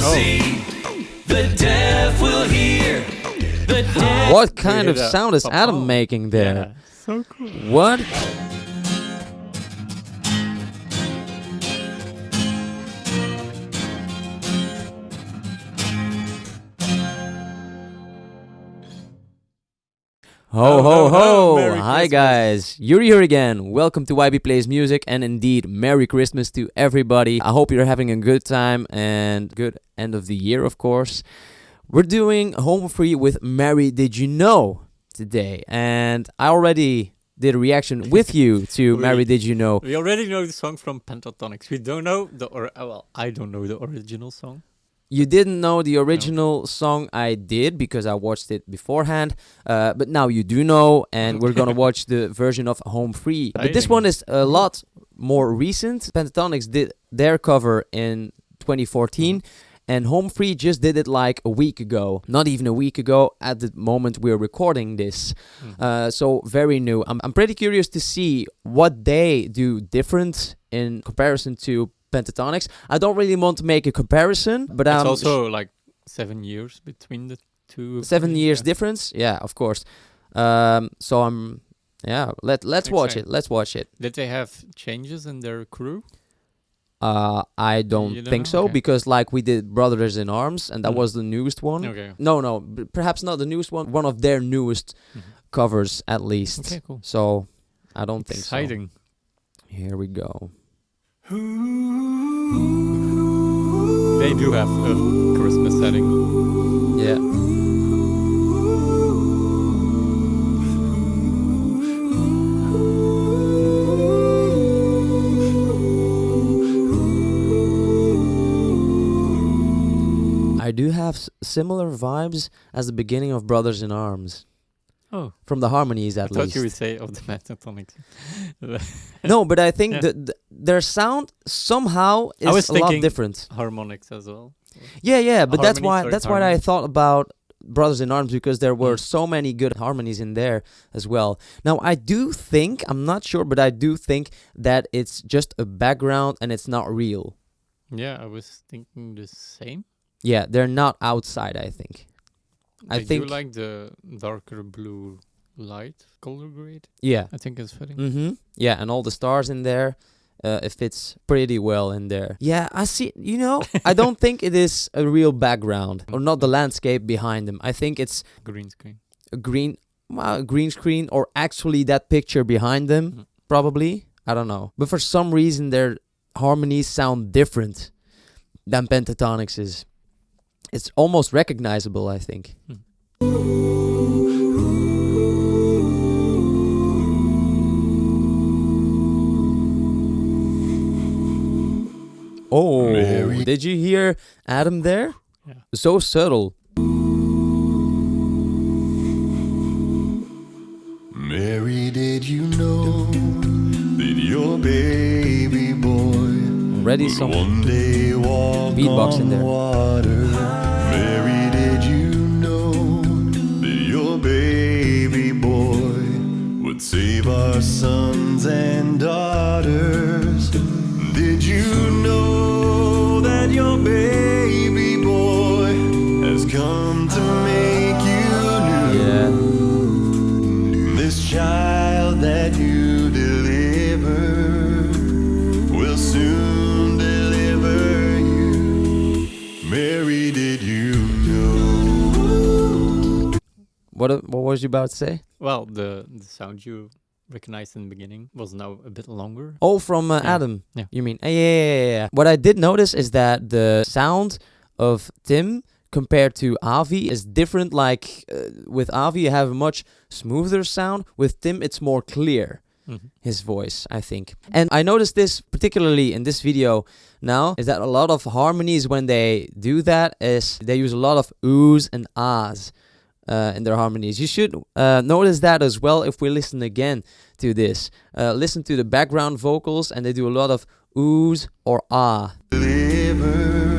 see, the deaf will hear. The deaf What kind of sound is Adam making there? Yeah. So cool. What? Ho Ho, ho ho, ho! ho. Merry Hi guys, Yuri here again. Welcome to YB Plays Music, and indeed, Merry Christmas to everybody. I hope you're having a good time and good end of the year, of course. We're doing Home Free with Mary Did You Know today, and I already did a reaction with you to We- Mary Did You Know. We already know the song from Pentatonix. We don't know the or uh, well, I don't know the original song. You didn't know the original song I did because I watched it beforehand, uh, but now you do know, and we're gonna watch the version of Home Free. But this one is a lot more recent. Pentatonix did their cover in 2014. And Home Free just did it like a week ago, not even a week ago at the moment we're recording this. Mhm. Uh, so very new. I'm, I'm pretty curious to see what they do different in comparison to Pentatonix. I don't really want to make a comparison, but it's um, also like seven years between the two. seven years yeah. difference. Yeah, of course. Um, so I'm yeah. Let let's watch it. Let's watch it. Did they have changes in their crew? Uh, I don't think know? so Okay. because like we did Brothers in Arms, and that Mm. was the newest one. Okay. No, no, perhaps not the newest one. One of their newest Mhm. covers, at least. Okay, cool. So I don't think so. Exciting. Here we go. They do have a Christmas setting. Yeah. Similar vibes as the beginning of Brothers in Arms. Oh, From the harmonies, I at thought least. you would say of the Pentatonix. no, but I think Yeah. that th- their sound somehow is I was a lot thinking- different. harmonics as well. Yeah, yeah, but that's why that's why I thought about Brothers in Arms because there were Mm. so many good harmonies in there as well. Now I do think I'm not sure, but I do think that it's just a background and it's not real. Yeah, I was thinking the same. Yeah, they're not outside. I think. I They think- do like the darker blue light color grade. Yeah. I think it's fitting. Mm-hmm. Yeah, and all the stars in there. Uh, it fits pretty well in there. Yeah, I see. You know, I don't think it is a real background or not the landscape behind them. I think it's Green screen. a green, well, a green screen or actually that picture behind them. Mhm. Probably. I don't know. But for some reason, their harmonies sound different than Pentatonix is. It's almost recognizable, I think. Mhm. Oh, Mary. did you hear Adam there? Yeah. So subtle. Mary, did you know that your baby boy Already will some one day walk beatbox on in there. water? Save our sons and daughters? Did you know What what was you about to say? Well, the the sound you recognized in the beginning was now a bit longer. Oh, from uh, Yeah. Adam. Yeah. You mean? Uh, yeah, yeah, yeah, yeah. What I did notice is that the sound of Tim compared to Avi is different. Like uh, with Avi, you have a much smoother sound. With Tim, it's more clear. Mhm. His voice, I think. And I noticed this particularly in this video now is that a lot of harmonies when they do that is they use a lot of oohs and ahs uh, in their harmonies. You should uh, notice that as well if we listen again to this. Uh, listen to the background vocals, and they do a lot of oohs or ah. Deliver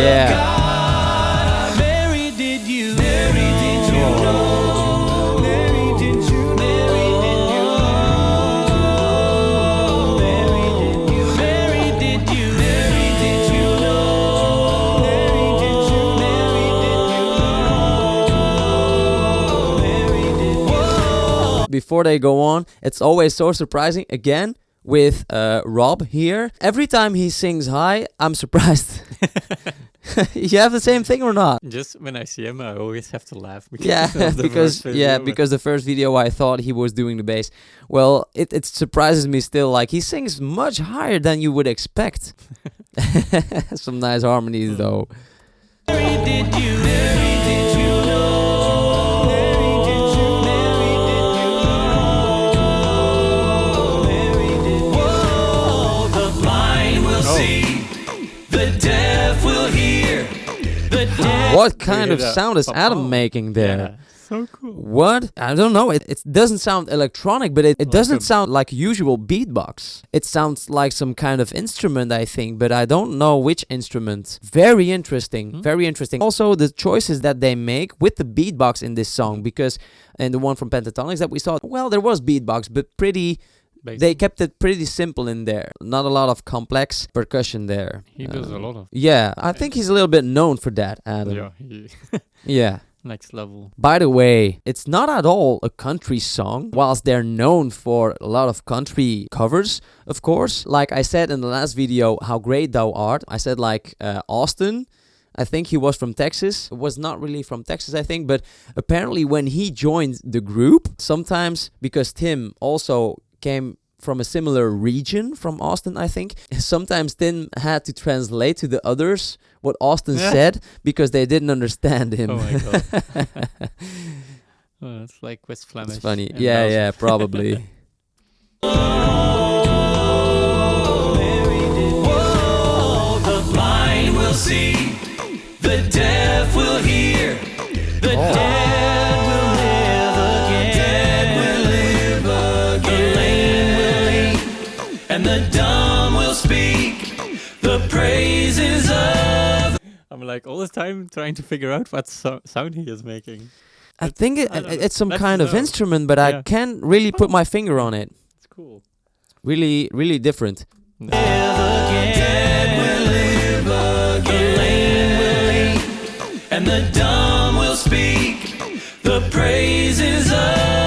Yeah. God. Mary, did you? Mary, did you know? Mary, did you? Mary, did you know? Mary, did you? Mary, did you? Mary, did you know? Mary, did you? Mary, did you know? Mary, did you? Before they go on, it's always so surprising. Again, with uh, Rob here, every time he sings high, I'm surprised. you have the same thing or not? Just when I see him, I always have to laugh. Because Yeah, because yeah, because the first video I thought he was doing the bass. Well, it, it surprises me still. Like he sings much higher than you would expect. Some nice harmonies though. What kind of sound is Adam making there? So cool. What? I don't know. It, it doesn't sound electronic, but it, it Like doesn't sound like usual beatbox. It sounds like some kind of instrument, I think, but I don't know which instrument. Very interesting. Hmm. Very interesting. Also, the choices that they make with the beatbox in this song, because in the one from Pentatonix that we saw, well, there was beatbox, but pretty. Basic. They kept it pretty simple in there. Not a lot of complex percussion there. He does a Um, lot of. Yeah, I think he's a little bit known for that, Adam. Yeah, he, yeah. next level. By the way, it's not at all a country song, whilst they're known for a lot of country covers, of course. Like I said in the last video, How Great Thou Art, I said like uh, Austin. I think he was from Texas. Was not really from Texas, I think, but apparently when he joined the group, sometimes because Tim also came from a similar region from Austin, I think. Sometimes Tim had to translate to the others what Austin said because they didn't understand him. Oh my god. oh, it's like West Flemish. It's funny. Yeah, Belgium. yeah, probably. Whoa, praises of I'm like all the time trying to figure out what so- sound he is making. I It's- think it, I it's some Let's kind of know. instrument, but I can't really put my oh. finger on it. It's cool. Really, really different. live again. Dead will live again. The lame will leap, and the dumb will speak. The praises of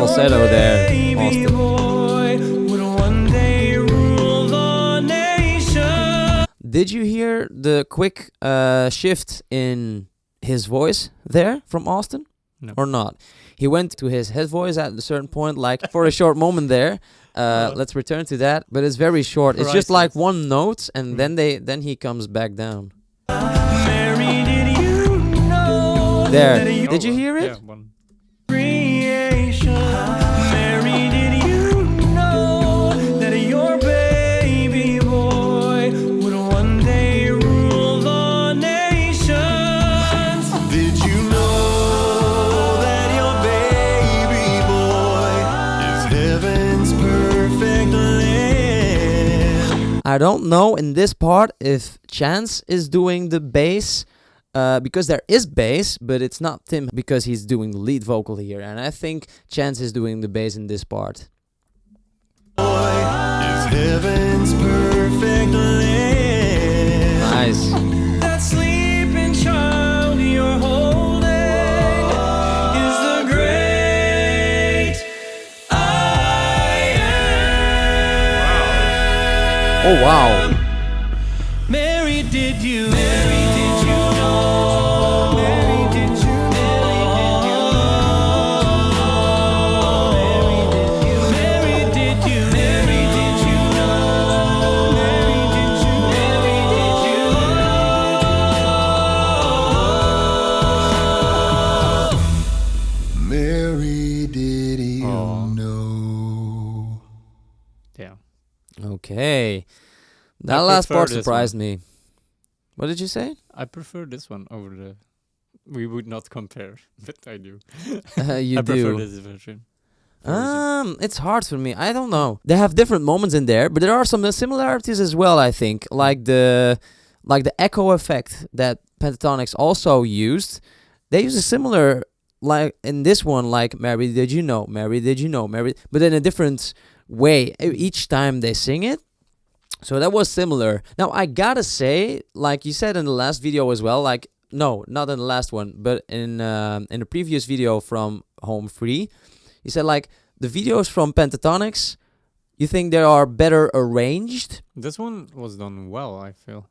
falsetto there, Austin. boy would one day rule the nation. Did you hear the quick uh, shift in his voice there from Austin? No. Or not? He went to his head voice at a certain point, like for a short moment there. Uh, Oh. let's return to that, but it's very short. It's just like one note, and Mm. then they then he comes back down. Mary, did you know There. Did you hear it? Yeah, I don't know in this part if Chance is doing the bass. Uh, because there is bass, but it's not Tim because he's doing the lead vocal here, and I think Chance is doing the bass in this part. Boy is heaven's perfect. Nice. Oh wow. Okay. That I last part surprised me. What did you say? I prefer this one over the. We would not compare, but I do. Uh, you I prefer this version. version. Um, it's hard for me. I don't know. They have different moments in there, but there are some similarities as well. I think, like the like the echo effect that Pentatonix also used. They use a similar like in this one, like Mary, did you know? Mary, did you know? Mary, but in a different way each time they sing it. So that was similar. Now I gotta say, like you said in the last video as well, like no, not in the last one, but in um, in the previous video from Home Free, you said like the videos from Pentatonix, you think they are better arranged. This one was done well, I feel.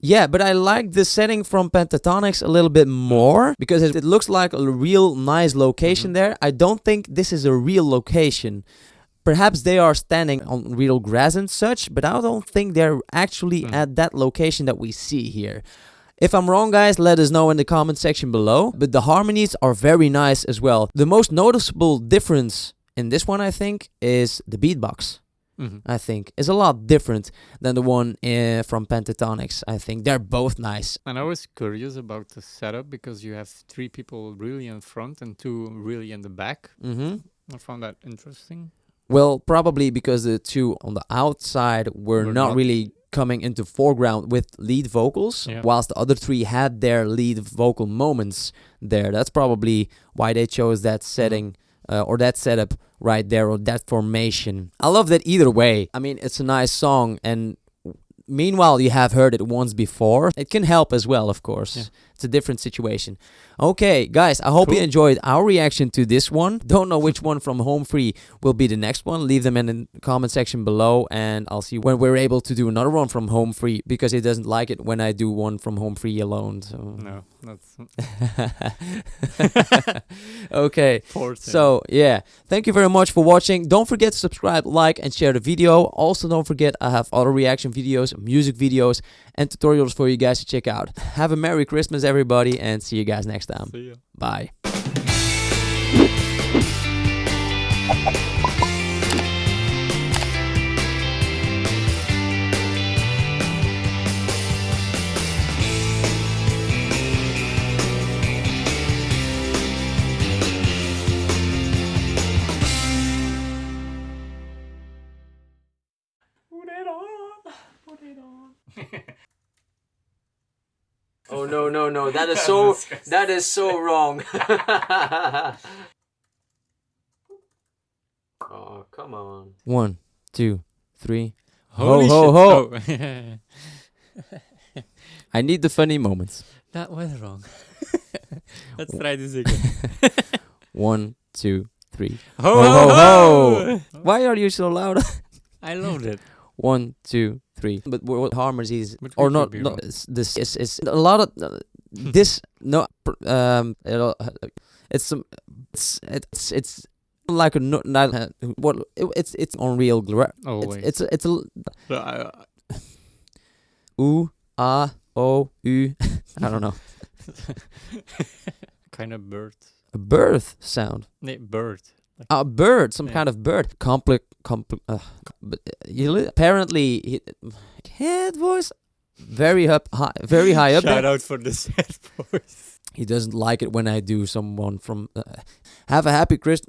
Yeah, but I like the setting from Pentatonix a little bit more because it, it looks like a real nice location Mhm. there. I don't think this is a real location. Perhaps they are standing on real grass and such, but I don't think they're actually Mm. at that location that we see here. If I'm wrong, guys, let us know in the comment section below. But the harmonies are very nice as well. The most noticeable difference in this one, I think, is the beatbox. hmm I think is a lot different than the one uh, from Pentatonix. I think they're both nice. And I was curious about the setup because you have three people really in front and two really in the back. hmm I found that interesting. Well, probably because the two on the outside were Were not, not- really coming into foreground with lead vocals, Yeah. whilst the other three had their lead vocal moments there. That's probably why they chose that Mm-hmm. setting. Uh, or that setup right there, or that formation. I love that either way. I mean, it's a nice song, and meanwhile, you have heard it once before. It can help as well, of course. Yeah. It's a different situation. Okay, guys, I hope you enjoyed our reaction to this one. Don't know which one from Home Free will be the next one. Leave them in the comment section below, and I'll see when we're able to do another one from Home Free because he doesn't like it when I do one from Home Free alone. So No, that's okay. So, yeah, thank you very much for watching. Don't forget to subscribe, like, and share the video. Also, don't forget I have other reaction videos, music videos, and tutorials for you guys to check out. Have a Merry Christmas, everybody, and see you guys next time. See ya. Bye. No no no! That is so that is so wrong. oh come on! One, two, three. Holy ho, ho. shit. Oh. I need the funny moments. that was wrong. Let's try this again. One, two, three. Ho, Ho, ho, ho, ho! Why are you so loud? I loved it. One, two, three. But what what harmonies But or not? not wrong. this is is a lot of uh, this. No, um, it's some. It's it's it's like a no, not uh, what it, it's it's unreal. Gra- Oh, it's, wait. it's a, it's a So I- ooh ah oh u. I don't know kind of bird. a birth sound. Nee, bird. Like, A bird, some Yeah. kind of bird. Compli compli uh, but uh, you li- apparently he, head voice very up high, very high up. Shout there. out for the sad voice. He doesn't like it when I do someone from. Uh, have a happy Christ.